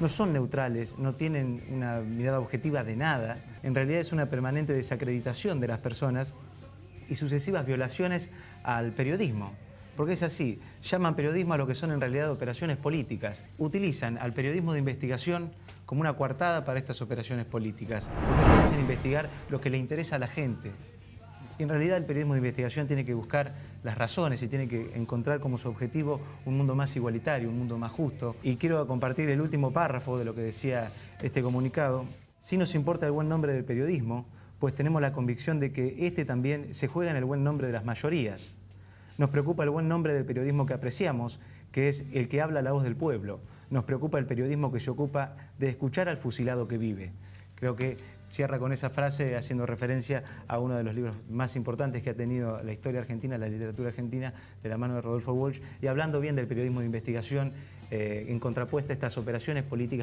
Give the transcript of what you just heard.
no son neutrales, no tienen una mirada objetiva de nada. En realidad es una permanente desacreditación de las personas y sucesivas violaciones al periodismo. Porque es así, llaman periodismo a lo que son en realidad operaciones políticas. Utilizan al periodismo de investigación como una coartada para estas operaciones políticas. Porque ellos dicen investigar lo que le interesa a la gente. Y en realidad el periodismo de investigación tiene que buscar las razones y tiene que encontrar como su objetivo un mundo más igualitario, un mundo más justo. Y quiero compartir el último párrafo de lo que decía este comunicado. Si nos importa el buen nombre del periodismo, pues tenemos la convicción de que este también se juega en el buen nombre de las mayorías. Nos preocupa el buen nombre del periodismo que apreciamos, que es el que habla la voz del pueblo. Nos preocupa el periodismo que se ocupa de escuchar al fusilado que vive. Creo que cierra con esa frase haciendo referencia a uno de los libros más importantes que ha tenido la historia argentina, la literatura argentina, de la mano de Rodolfo Walsh, y hablando bien del periodismo de investigación eh, en contrapuesta a estas operaciones políticas